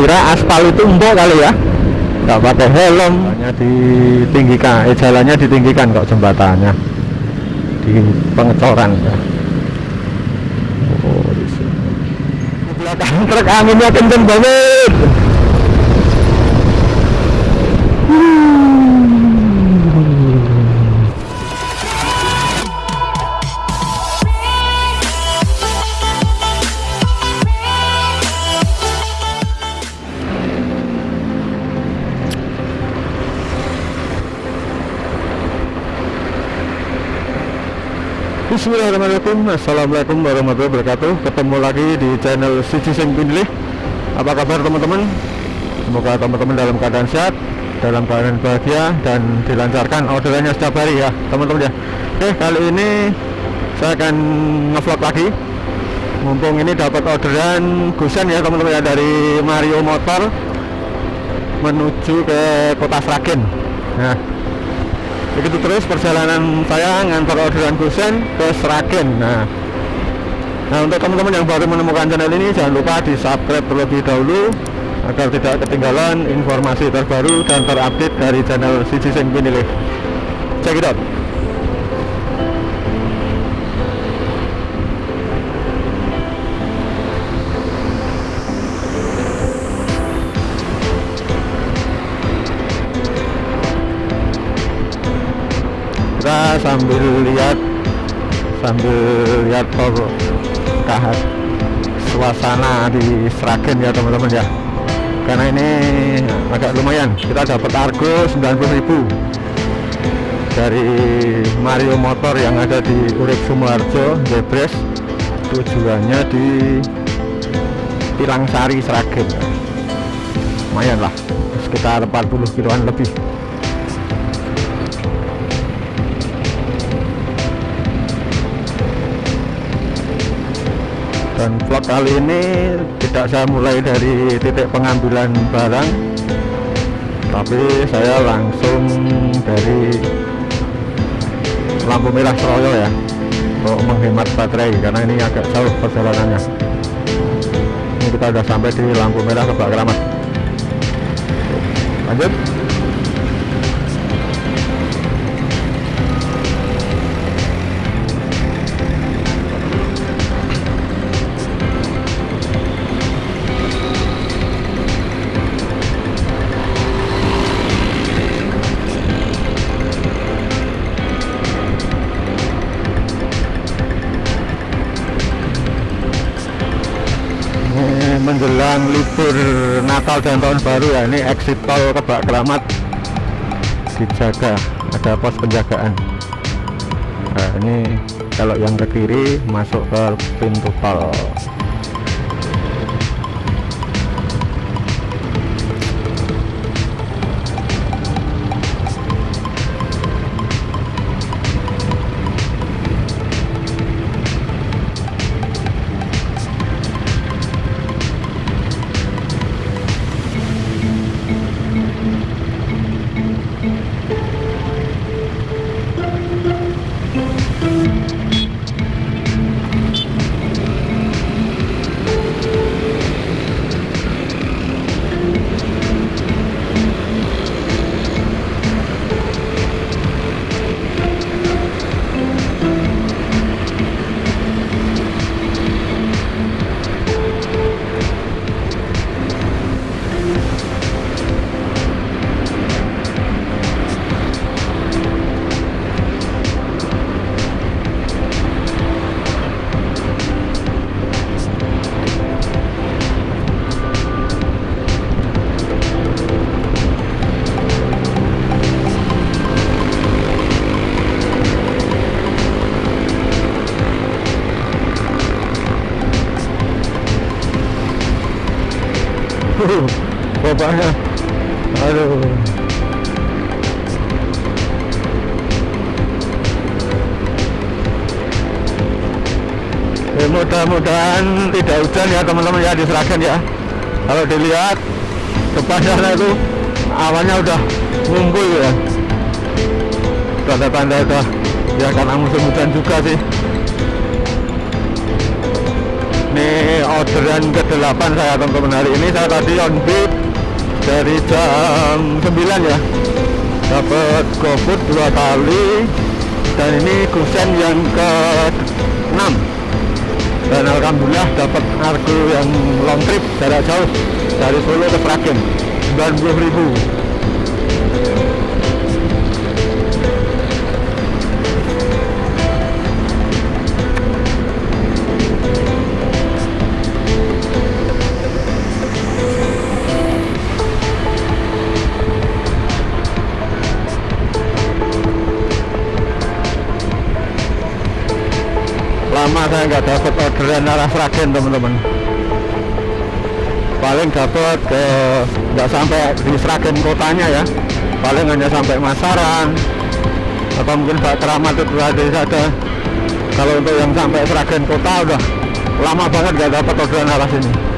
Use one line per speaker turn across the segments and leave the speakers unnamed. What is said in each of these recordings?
kira aspal itu empuk kali ya? Nggak pakai helm. Hanya ditinggikan eh jalannya ditinggikan kok jembatannya. Di pengecoran ya. oh di sini. Belakang truk anginnya kenceng banget Bismillahirrahmanirrahim. Assalamualaikum warahmatullahi wabarakatuh. Ketemu lagi di channel Sisi Sing Pinilih Apa kabar teman-teman? Semoga teman-teman dalam keadaan sehat Dalam keadaan bahagia Dan dilancarkan orderannya setiap hari ya teman-teman ya. Oke kali ini Saya akan ngevlog lagi. Mumpung ini dapat orderan Gusen ya teman-teman ya Dari Mario Motor Menuju ke kota Sragen. Nah begitu terus perjalanan saya ngantar orderan Gusen ke Sragen. Nah. Nah untuk teman-teman yang baru menemukan channel ini jangan lupa di subscribe terlebih dahulu agar tidak ketinggalan informasi terbaru dan terupdate dari channel Sisi Sing Pinilih. Check it out kita sambil lihat sambil lihat kahat. Suasana di Sragen ya teman-teman ya. Karena ini agak lumayan. Kita dapat argo 90.000 dari Mario Motor yang ada di Urip Sumoharjo Debres tujuannya di Tilangsari Sragen. Lumayan lah. Sekitar 40 kiloan lebih dan vlog kali ini tidak saya mulai dari titik pengambilan barang tapi saya langsung dari lampu merah Seroyo ya untuk menghemat baterai karena ini agak jauh perjalanannya. Ini kita sudah sampai di lampu merah Kebak Keramat. Lanjut menjelang libur Natal dan Tahun Baru ya ini exit tol Kebak Keramat. Dijaga ada pos penjagaan. Nah ini kalau yang ke kiri masuk ke pintu tol bapaknya aduh. Ya, mudah-mudahan tidak hujan ya teman-teman ya di Seragen ya. Kalau dilihat depan sana itu awannya udah ngumpul ya. Tanda-tanda udah ya karena musim hujan juga sih. Ini orderan ke-8 saya teman-teman. Hari ini saya tadi on beat dari jam 9 ya. Dapat GoFood dua kali. Dan ini kusen yang ke-6 dan Alhamdulillah dapat kargo yang long trip jarak jauh dari Solo ke Sragen. 90 saya nggak dapat orderan arah Sragen teman-teman. Paling dapat ke nggak sampai di Sragen kotanya ya. Paling hanya sampai Masaran atau mungkin Pak Keramat itu ada saja kalau untuk yang sampai Sragen kota udah lama banget nggak dapat orderan arah sini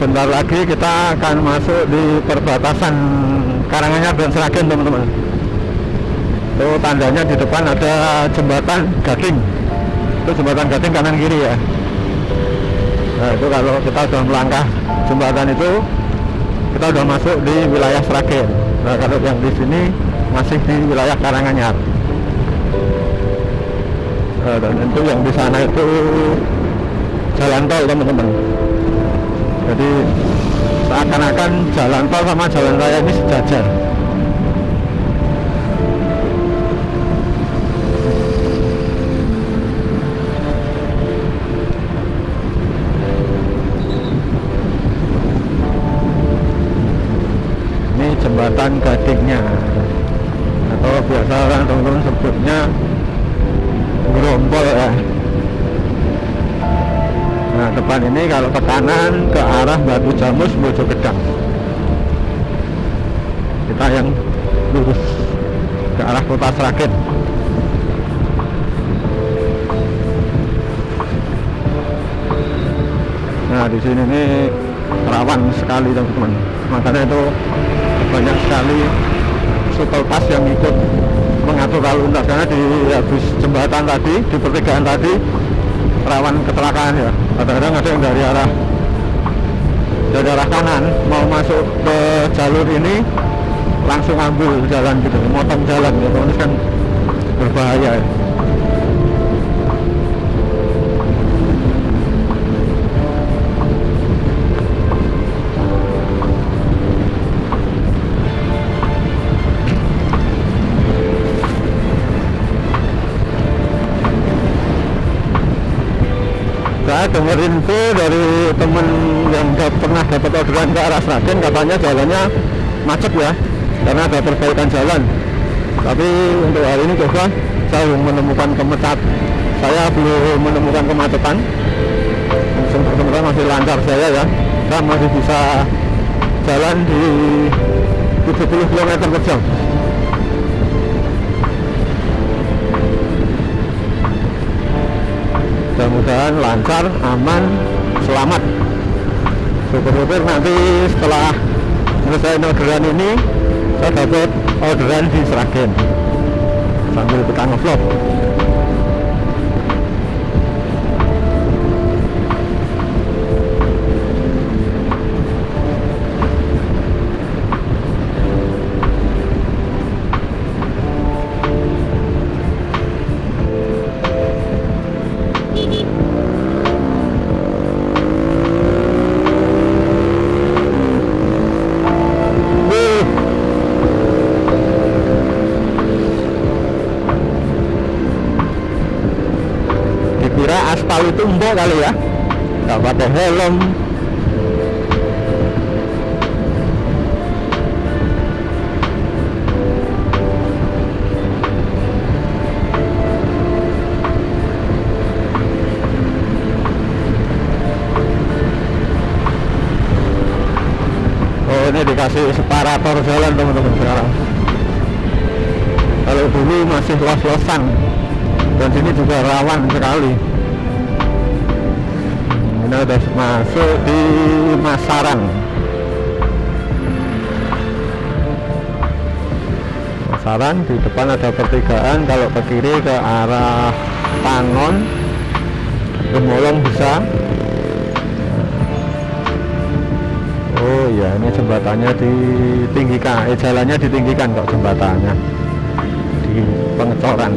sebentar lagi kita akan masuk di perbatasan Karanganyar dan Seragen teman-teman. Itu tandanya di depan ada jembatan Gading. Itu jembatan Gading kanan kiri ya. Nah itu kalau kita sudah melangkah jembatan itu kita sudah masuk di wilayah Seragen. Nah kalau yang di sini masih di wilayah Karanganyar. Nah, dan itu yang di sana itu jalan tol teman-teman jadi seakan-akan jalan tol sama jalan raya ini sejajar. Ini jembatan gadingnya. Atau biasa orang teman-teman sebutnya gerombol ya depan ini kalau ke kanan ke arah Batu Jamus Bojo Gedang. Kita yang lurus ke arah kota Sragen. Nah di sini ini rawan sekali teman-teman. Makanya itu banyak sekali shuttle bus yang ikut mengatur lalu lintas. Karena di habis jembatan tadi di pertigaan tadi rawan kecelakaan ya kadang-kadang ada yang dari arah dari arah kanan mau masuk ke jalur ini langsung ambil jalan gitu motong jalan ini kan berbahaya ya. Dengar info dari temen yang pernah dapat orderan ke arah Sragen katanya jalannya macet ya karena ada perbaikan jalan. Tapi untuk hari ini coba saya belum menemukan kemecat saya belum menemukan kemacetan. Teman-teman masih lancar saya ya saya masih bisa jalan di 70 km per jam mudah-mudahan lancar aman selamat. Syukur-syukur nanti setelah selesai orderan ini saya dapat orderan di Seragen sambil kita ngevlog empuk kali ya. Nggak pakai helm. Oh ini dikasih separator jalan teman-teman sekarang. Kalau dulu masih los-losan dan sini juga rawan sekali ini udah masuk di Masaran Masaran di depan ada pertigaan kalau ke kiri ke arah Panon Gemolong bisa. Oh iya ini jembatannya ditinggikan eh jalannya ditinggikan kok jembatannya. Di pengecoran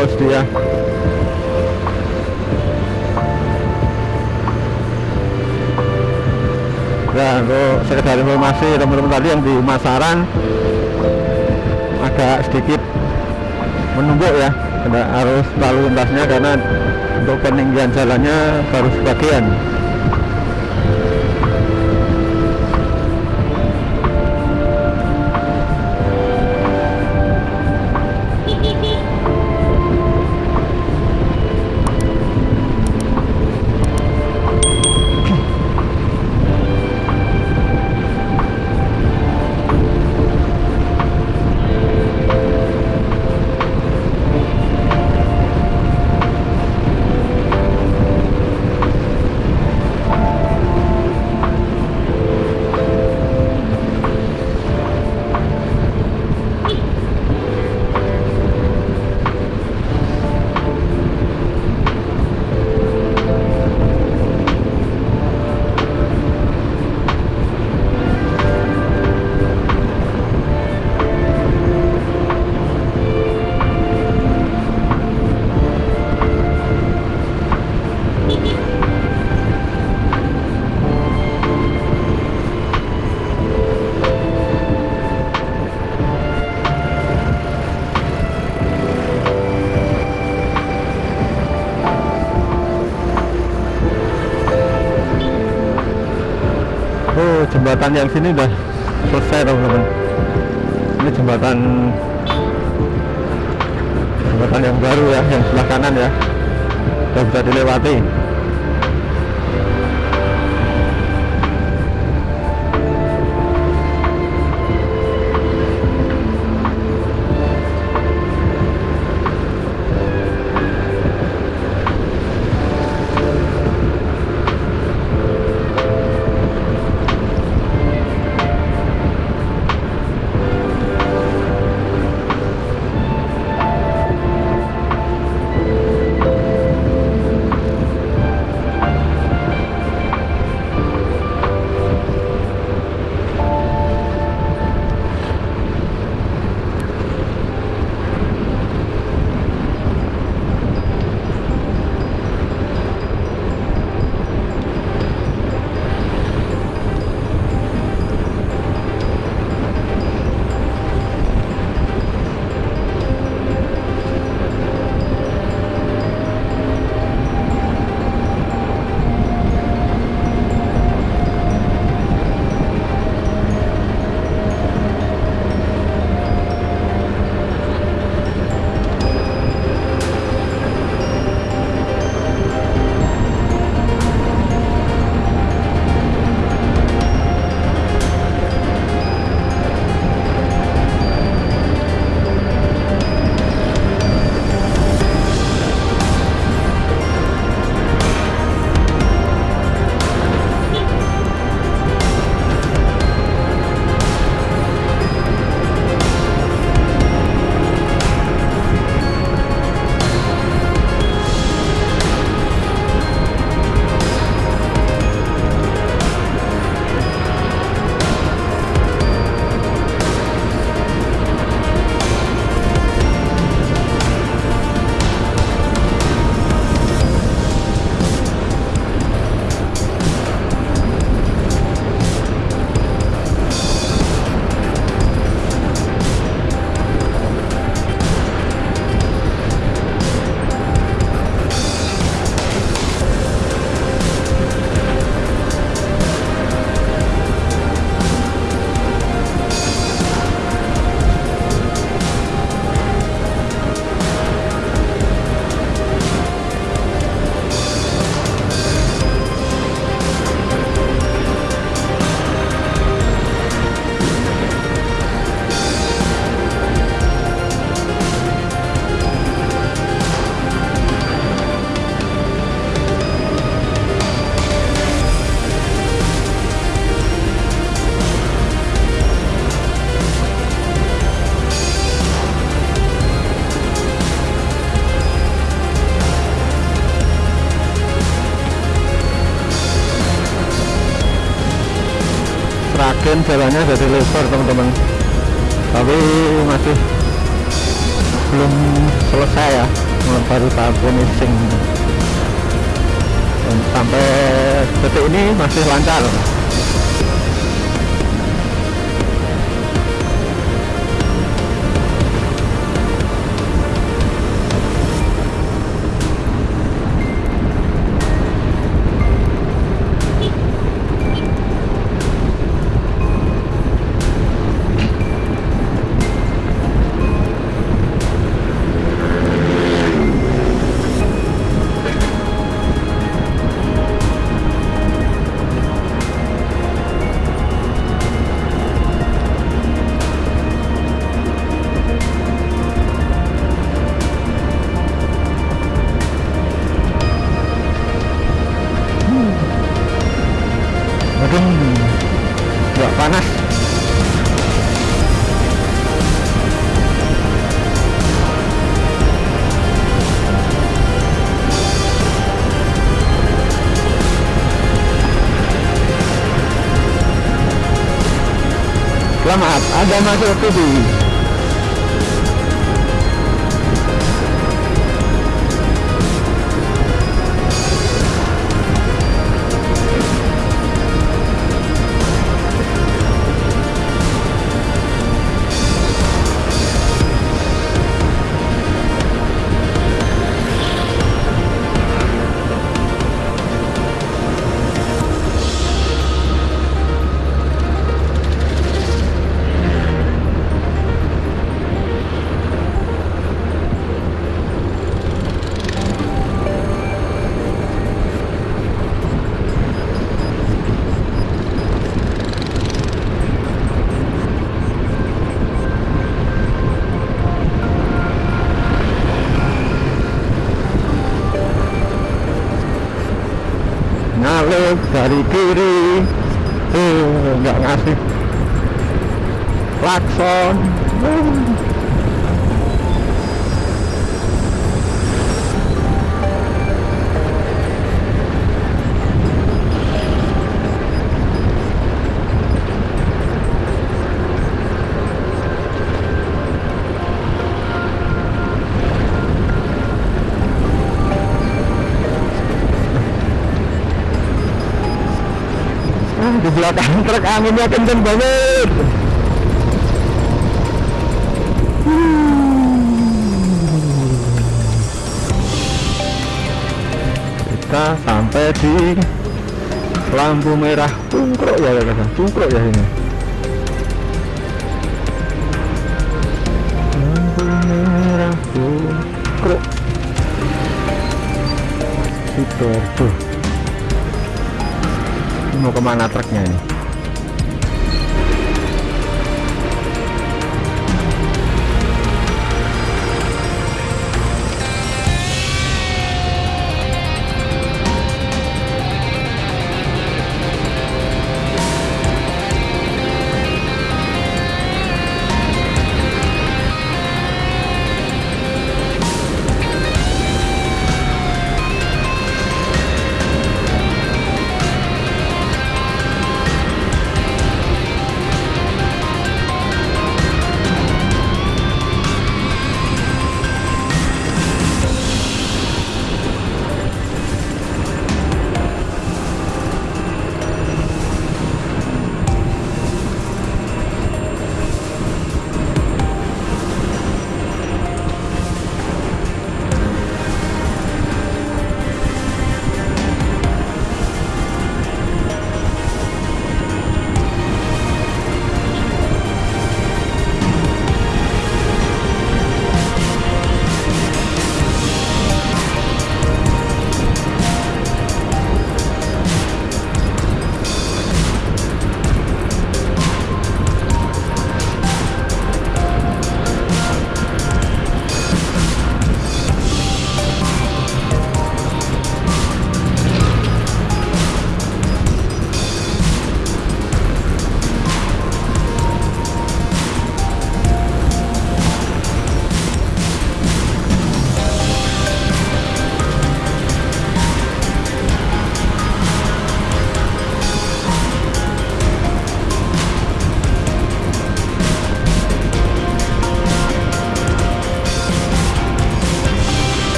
bos dia. Nah, untuk sekedar informasi teman-teman tadi yang di Masaran agak sedikit menumbuk ya harus lalu lintasnya karena untuk peninggian jalannya baru sebagian jembatan yang sini udah selesai teman-teman. Ini jembatan jembatan yang baru ya yang sebelah kanan ya. Udah bisa dilewati jalannya jadi lebar teman-teman. Tapi masih belum selesai ya. Baru tahap finishing. Sampai detik ini masih lancar Selamat, Anda masuk TV. Nyalip dari belakang truk anginnya kenceng banget. Kita sampai di lampu merah tungkruk ya kata tungkruk ya ini. Lampu merah tungkruk Sidoarjo ini mau ke mana truknya ini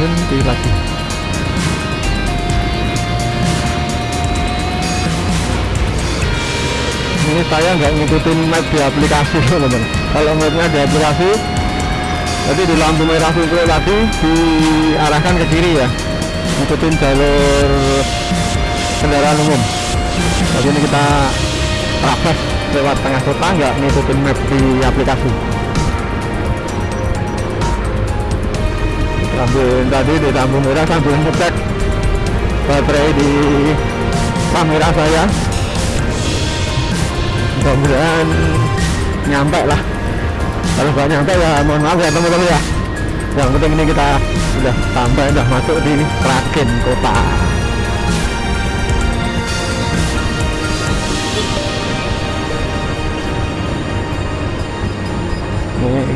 berhenti lagi. Ini saya nggak ngikutin map di aplikasi teman-teman. Kalau mapnya di aplikasi jadi di lampu merah itu tadi diarahkan ke kiri ya. Ngikutin jalur kendaraan umum. Jadi ini kita traves lewat tengah kota nggak ngikutin map di aplikasi sambil tadi di lampu merah sambil ngecek baterai di kamera saya. Mudah-mudahan nyampe lah. Kalau nggak nyampe ya mohon maaf ya teman-teman ya. Yang penting ini kita sudah sampai sudah masuk di Kraken kota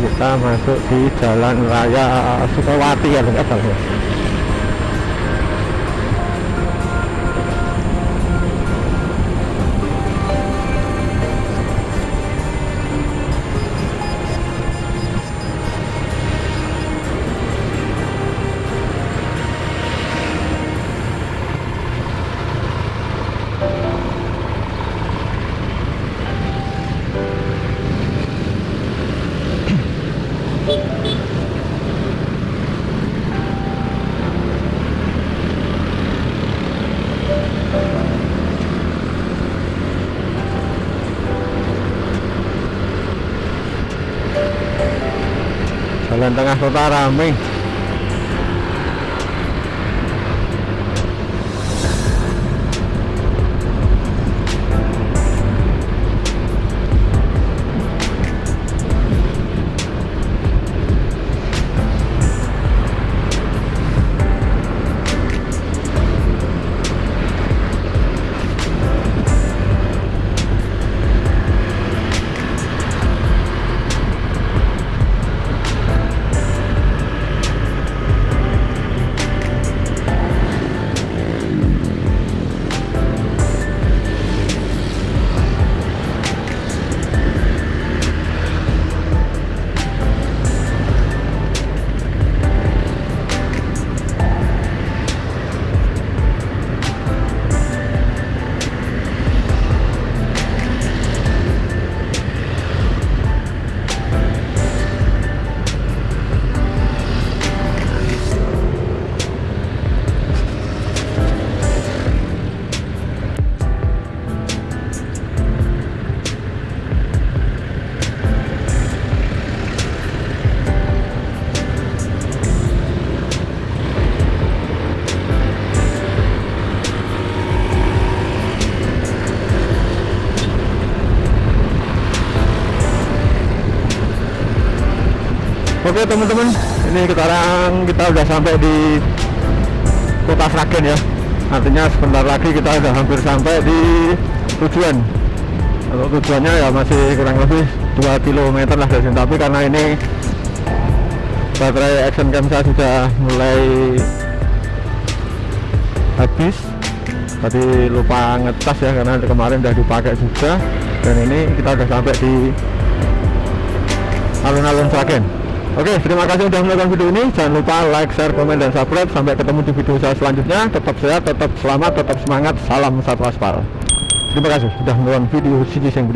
kita masuk di jalan raya Sukawati ya nggak salah tengah kota ramai Oke teman-teman, ini sekarang kita udah sampai di kota Sragen ya. Artinya sebentar lagi kita udah hampir sampai di tujuan. Kalau tujuannya ya masih kurang lebih 2 km lah dari sini. Tapi karena ini baterai action cam saya sudah mulai habis. Tadi lupa ngecas ya karena kemarin udah dipakai juga. Dan ini kita udah sampai di alun-alun Sragen. Oke, terima kasih sudah menonton video ini. Jangan lupa like, share, komen, dan subscribe. Sampai ketemu di video saya selanjutnya. Tetap sehat, tetap selamat, tetap semangat. Salam satu aspal. Terima kasih sudah menonton video Sisi Seng